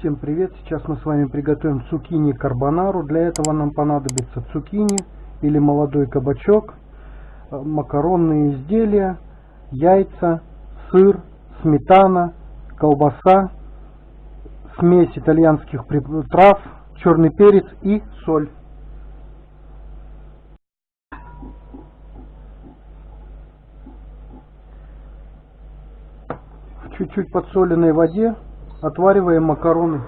Всем привет! Сейчас мы с вами приготовим цукини карбонару. Для этого нам понадобится цукини или молодой кабачок, э, макаронные изделия, яйца, сыр, сметана, колбаса, смесь итальянских трав, черный перец и соль. В чуть-чуть подсоленной воде Отвариваем макароны.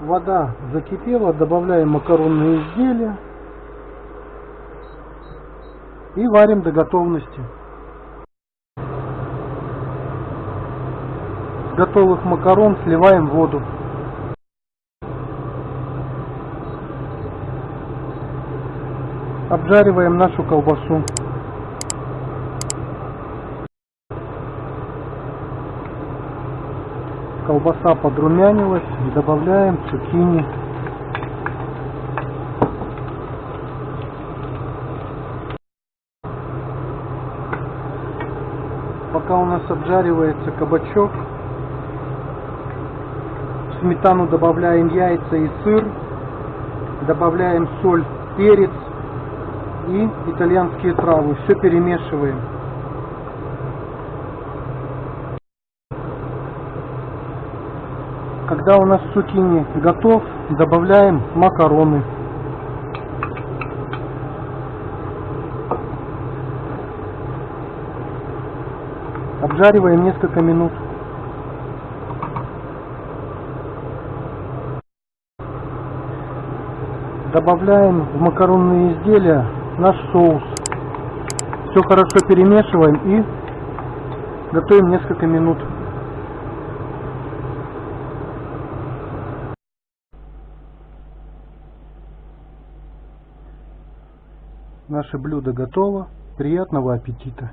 Вода закипела, добавляем макаронные изделия и варим до готовности. С готовых макарон сливаем воду. Обжариваем нашу колбасу. Колбаса подрумянилась, добавляем цукини. Пока у нас обжаривается кабачок, в сметану добавляем яйца и сыр, добавляем соль, перец и итальянские травы. Все перемешиваем. Когда у нас цукини готов, добавляем макароны. Обжариваем несколько минут. Добавляем в макаронные изделия наш соус. Все хорошо перемешиваем и готовим несколько минут. Наше блюдо готово. Приятного аппетита!